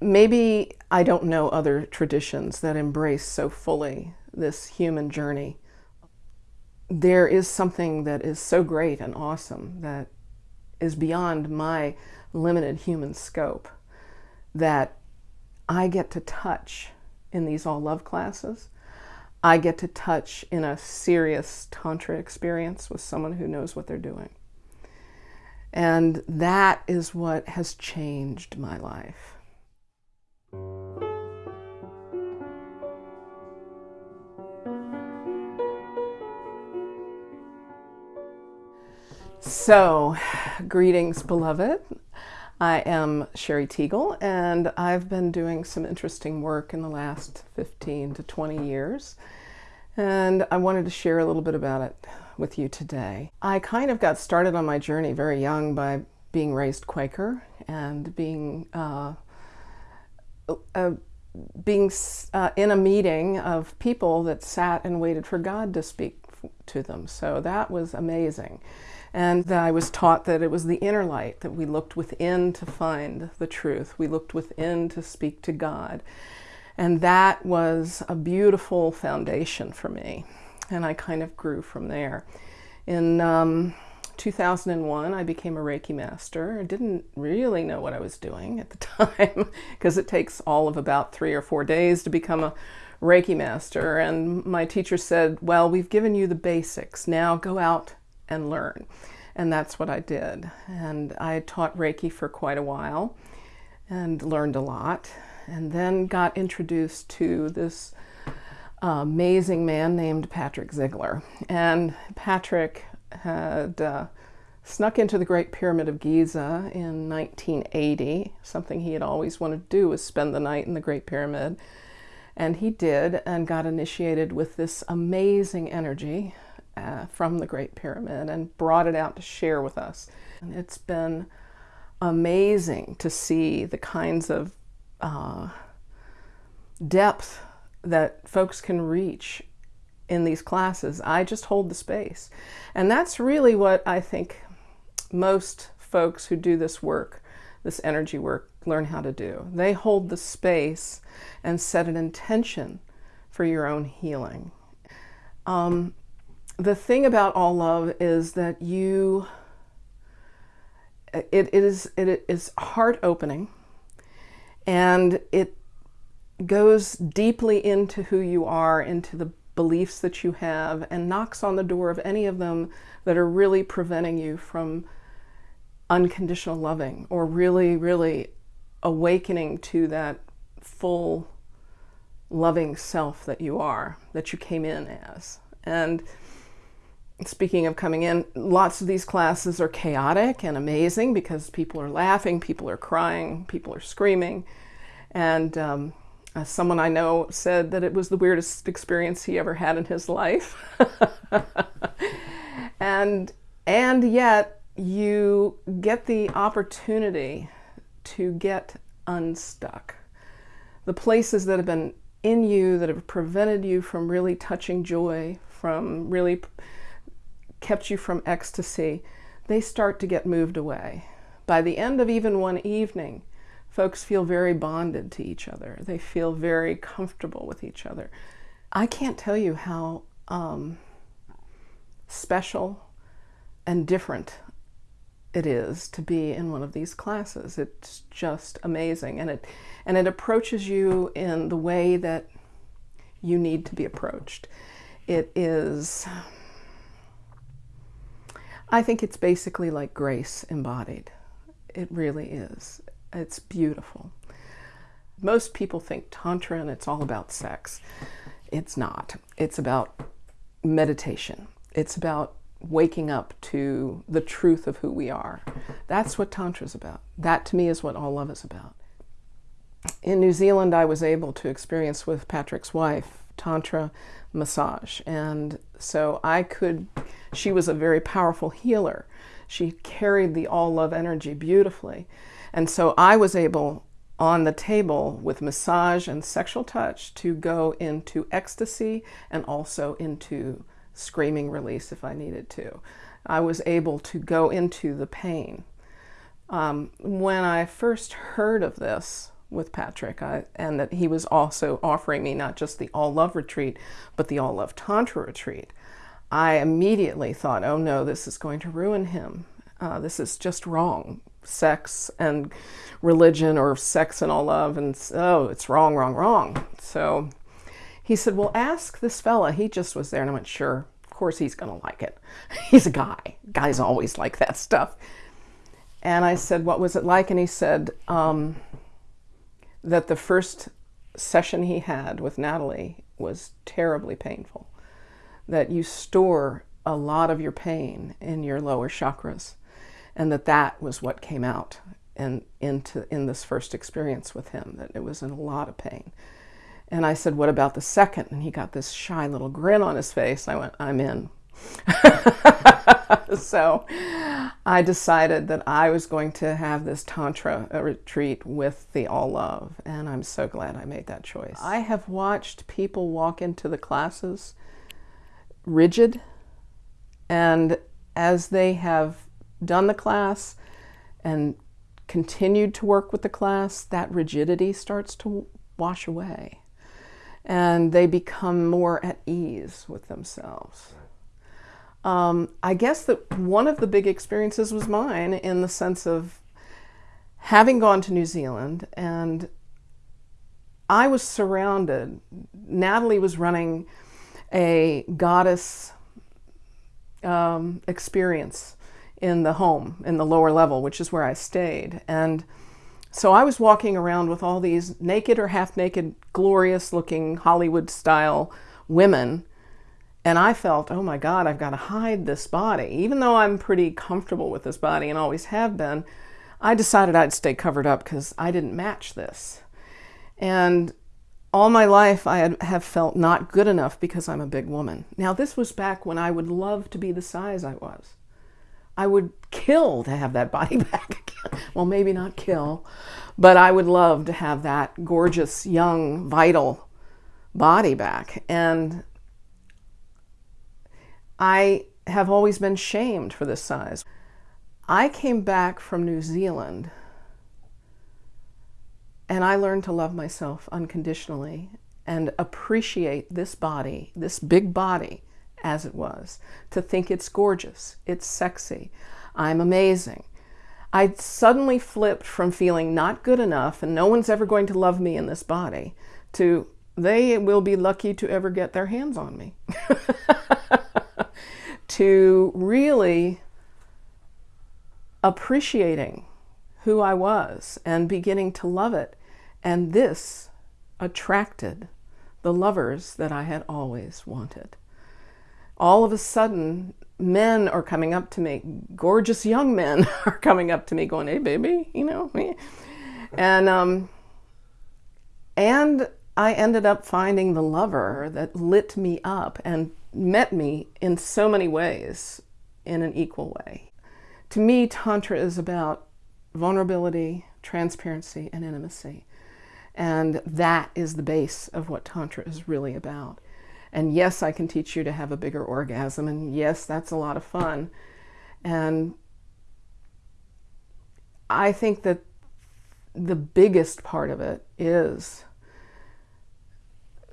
maybe I don't know other traditions that embrace so fully this human journey. There is something that is so great and awesome that is beyond my limited human scope that I get to touch in these all love classes. I get to touch in a serious Tantra experience with someone who knows what they're doing. And that is what has changed my life. So, greetings, beloved. I am Sherry Teagle, and I've been doing some interesting work in the last 15 to 20 years. And I wanted to share a little bit about it with you today. I kind of got started on my journey very young by being raised Quaker and being uh, uh, being uh, in a meeting of people that sat and waited for God to speak to them. So that was amazing. And I was taught that it was the inner light, that we looked within to find the truth. We looked within to speak to God. And that was a beautiful foundation for me. And I kind of grew from there. In um, 2001, I became a Reiki master. I didn't really know what I was doing at the time because it takes all of about three or four days to become a Reiki master. And my teacher said, Well, we've given you the basics. Now go out and learn. And that's what I did. And I taught Reiki for quite a while and learned a lot. And then got introduced to this amazing man named Patrick Zeigler. And Patrick had uh, snuck into the Great Pyramid of Giza in 1980. Something he had always wanted to do was spend the night in the Great Pyramid. And he did and got initiated with this amazing energy uh, from the Great Pyramid and brought it out to share with us. And it's been amazing to see the kinds of uh, depth that folks can reach in these classes. I just hold the space. And that's really what I think most folks who do this work, this energy work, learn how to do. They hold the space and set an intention for your own healing. Um, the thing about all love is that you it, it is it is heart opening and it goes deeply into who you are into the beliefs that you have and knocks on the door of any of them that are really preventing you from unconditional loving or really really awakening to that full loving self that you are that you came in as and speaking of coming in, lots of these classes are chaotic and amazing because people are laughing, people are crying, people are screaming. And um, someone I know said that it was the weirdest experience he ever had in his life. and, and yet you get the opportunity to get unstuck. The places that have been in you that have prevented you from really touching joy, from really kept you from ecstasy, they start to get moved away. By the end of even one evening, folks feel very bonded to each other. They feel very comfortable with each other. I can't tell you how um, special and different it is to be in one of these classes. It's just amazing, and it and it approaches you in the way that you need to be approached. It is I think it's basically like grace embodied. It really is. It's beautiful. Most people think Tantra and it's all about sex. It's not. It's about meditation. It's about waking up to the truth of who we are. That's what Tantra is about. That to me is what all love is about. In New Zealand, I was able to experience with Patrick's wife Tantra massage. And so I could, she was a very powerful healer. She carried the all love energy beautifully. And so I was able on the table with massage and sexual touch to go into ecstasy and also into screaming release if I needed to. I was able to go into the pain. Um, when I first heard of this with Patrick, I, and that he was also offering me not just the all love retreat, but the all love tantra retreat. I immediately thought, oh no, this is going to ruin him. Uh, this is just wrong. Sex and religion, or sex and all love, and oh, it's wrong, wrong, wrong. So he said, well, ask this fella. He just was there, and I went, sure. Of course, he's going to like it. he's a guy. Guys always like that stuff. And I said, what was it like? And he said um, that the first session he had with Natalie was terribly painful that you store a lot of your pain in your lower chakras and that that was what came out in, into, in this first experience with him, that it was in a lot of pain. And I said, what about the second? And he got this shy little grin on his face. I went, I'm in. so I decided that I was going to have this Tantra retreat with the All Love, and I'm so glad I made that choice. I have watched people walk into the classes rigid. And as they have done the class and continued to work with the class, that rigidity starts to wash away. And they become more at ease with themselves. Um, I guess that one of the big experiences was mine in the sense of having gone to New Zealand and I was surrounded. Natalie was running a goddess um, experience in the home, in the lower level, which is where I stayed. And so I was walking around with all these naked or half naked, glorious looking Hollywood style women. And I felt, oh my God, I've got to hide this body. Even though I'm pretty comfortable with this body and always have been, I decided I'd stay covered up because I didn't match this. And all my life I had, have felt not good enough because I'm a big woman. Now this was back when I would love to be the size I was. I would kill to have that body back. Well, maybe not kill, but I would love to have that gorgeous, young, vital body back. And I have always been shamed for this size. I came back from New Zealand and I learned to love myself unconditionally and appreciate this body, this big body, as it was, to think it's gorgeous, it's sexy, I'm amazing. I suddenly flipped from feeling not good enough and no one's ever going to love me in this body to they will be lucky to ever get their hands on me. to really appreciating who I was and beginning to love it and this attracted the lovers that I had always wanted. All of a sudden, men are coming up to me, gorgeous young men are coming up to me going, hey, baby, you know, me. And, um, and I ended up finding the lover that lit me up and met me in so many ways in an equal way. To me, Tantra is about vulnerability, transparency, and intimacy. And that is the base of what Tantra is really about. And yes, I can teach you to have a bigger orgasm. And yes, that's a lot of fun. And I think that the biggest part of it is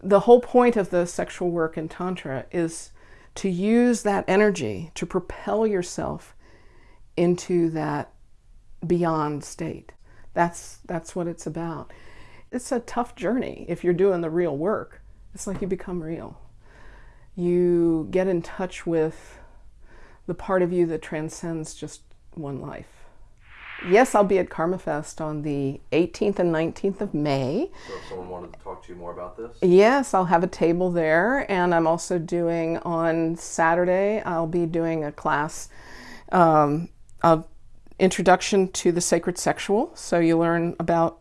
the whole point of the sexual work in Tantra is to use that energy to propel yourself into that beyond state. That's, that's what it's about it's a tough journey if you're doing the real work. It's like you become real. You get in touch with the part of you that transcends just one life. Yes, I'll be at KarmaFest on the 18th and 19th of May. So if someone wanted to talk to you more about this? Yes, I'll have a table there. And I'm also doing on Saturday, I'll be doing a class, um, a introduction to the sacred sexual. So you learn about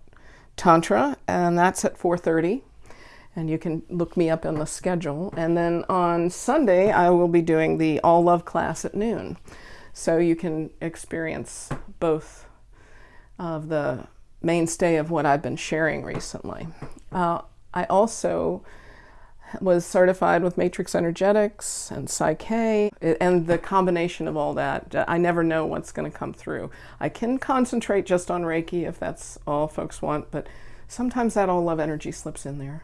Tantra, and that's at 4.30. And you can look me up on the schedule. And then on Sunday, I will be doing the All Love class at noon. So you can experience both of the mainstay of what I've been sharing recently. Uh, I also was certified with Matrix Energetics and Psych-K, and the combination of all that, I never know what's going to come through. I can concentrate just on Reiki if that's all folks want, but sometimes that all love energy slips in there.